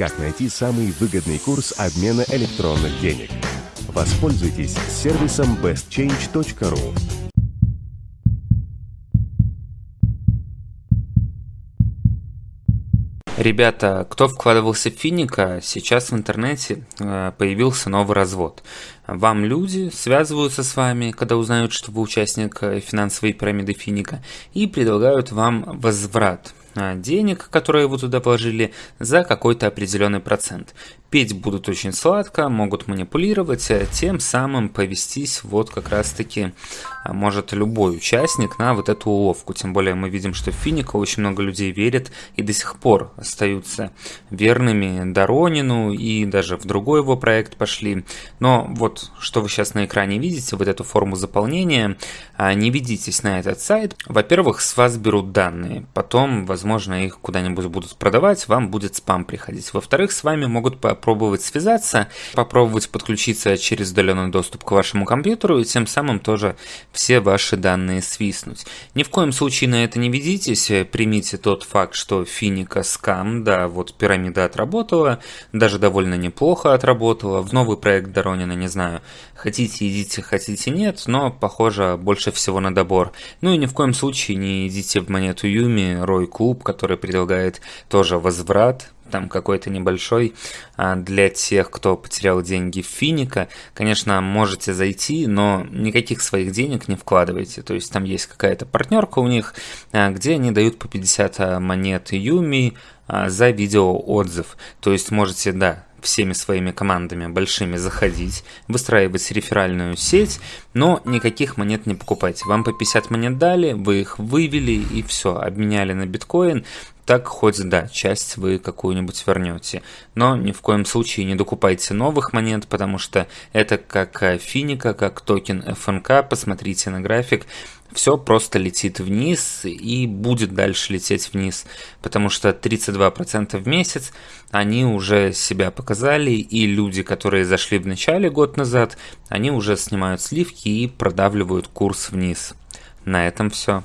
как найти самый выгодный курс обмена электронных денег. Воспользуйтесь сервисом bestchange.ru. Ребята, кто вкладывался в Финика, сейчас в интернете э, появился новый развод. Вам люди связываются с вами, когда узнают, что вы участник э, финансовой пирамиды Финика, и предлагают вам возврат денег, которые вы туда положили, за какой-то определенный процент петь будут очень сладко, могут манипулировать, а тем самым повестись вот как раз-таки а, может любой участник на вот эту уловку. Тем более мы видим, что в Финика очень много людей верят и до сих пор остаются верными Доронину и даже в другой его проект пошли. Но вот что вы сейчас на экране видите, вот эту форму заполнения, а, не ведитесь на этот сайт. Во-первых, с вас берут данные, потом, возможно, их куда-нибудь будут продавать, вам будет спам приходить. Во-вторых, с вами могут попробовать связаться, попробовать подключиться через удаленный доступ к вашему компьютеру и тем самым тоже все ваши данные свистнуть. Ни в коем случае на это не ведитесь, примите тот факт, что финика скам, да, вот пирамида отработала, даже довольно неплохо отработала, в новый проект Доронина, не знаю, хотите идите, хотите нет, но похоже больше всего на добор. Ну и ни в коем случае не идите в монету Юми, Рой Клуб, который предлагает тоже возврат, там какой-то небольшой а, для тех, кто потерял деньги в Финика. Конечно, можете зайти, но никаких своих денег не вкладывайте. То есть там есть какая-то партнерка у них, а, где они дают по 50 а, монет Юми за видео отзыв. То есть можете, да, всеми своими командами большими заходить, выстраивать реферальную сеть, но никаких монет не покупайте. Вам по 50 монет дали, вы их вывели и все, обменяли на биткоин, так хоть да, часть вы какую-нибудь вернете. Но ни в коем случае не докупайте новых монет, потому что это как финика, как токен ФНК, посмотрите на график, все просто летит вниз и будет дальше лететь вниз, потому что 32% в месяц они уже себя показали, и люди, которые зашли в начале год назад, они уже снимают сливки и продавливают курс вниз. На этом все.